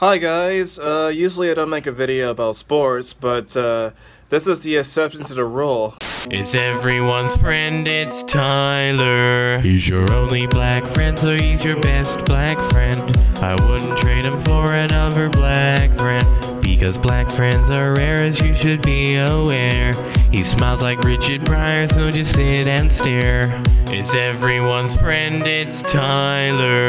Hi guys, uh, usually I don't make a video about sports, but uh, this is the exception to the rule. It's everyone's friend, it's Tyler. He's your only black friend, so he's your best black friend. I wouldn't trade him for another black friend. Because black friends are rare, as you should be aware. He smiles like Richard Pryor, so just sit and stare. It's everyone's friend, it's Tyler.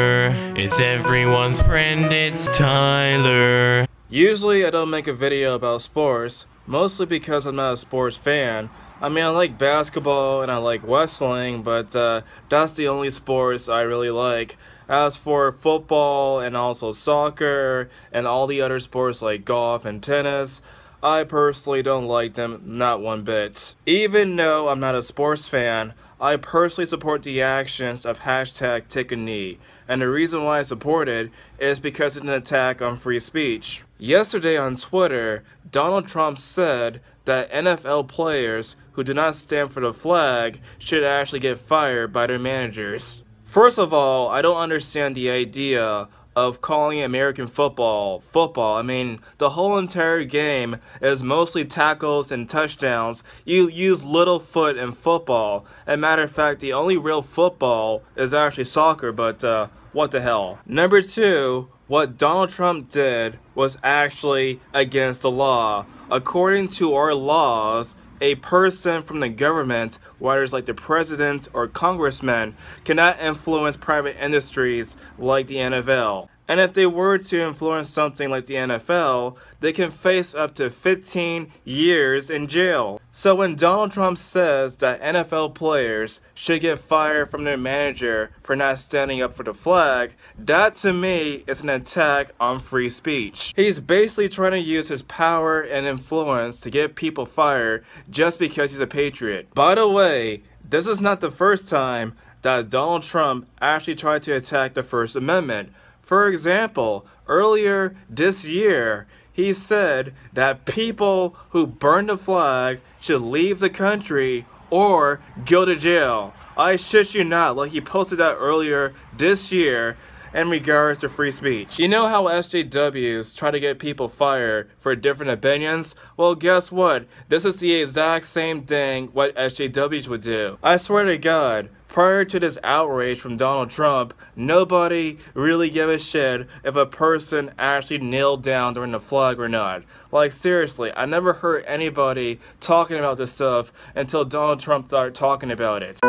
It's everyone's friend, it's Tyler. Usually I don't make a video about sports, mostly because I'm not a sports fan. I mean, I like basketball and I like wrestling, but uh, that's the only sports I really like. As for football and also soccer and all the other sports like golf and tennis, I personally don't like them not one bit. Even though I'm not a sports fan, I personally support the actions of hashtag take a knee, and the reason why I support it is because it's an attack on free speech. Yesterday on Twitter, Donald Trump said that NFL players who do not stand for the flag should actually get fired by their managers. First of all, I don't understand the idea of calling American football football. I mean, the whole entire game is mostly tackles and touchdowns. You use little foot in football. And matter of fact, the only real football is actually soccer, but uh, what the hell. Number two, what Donald Trump did was actually against the law. According to our laws, a person from the government, whether it's like the president or congressman, cannot influence private industries like the NFL. And if they were to influence something like the NFL, they can face up to 15 years in jail. So when Donald Trump says that NFL players should get fired from their manager for not standing up for the flag, that to me is an attack on free speech. He's basically trying to use his power and influence to get people fired just because he's a patriot. By the way, this is not the first time that Donald Trump actually tried to attack the First Amendment. For example, earlier this year, he said that people who burn the flag should leave the country or go to jail. I shit you not, like he posted that earlier this year in regards to free speech. You know how SJWs try to get people fired for different opinions? Well, guess what? This is the exact same thing what SJWs would do. I swear to God, prior to this outrage from Donald Trump, nobody really gave a shit if a person actually kneeled down during the flag or not. Like seriously, I never heard anybody talking about this stuff until Donald Trump started talking about it.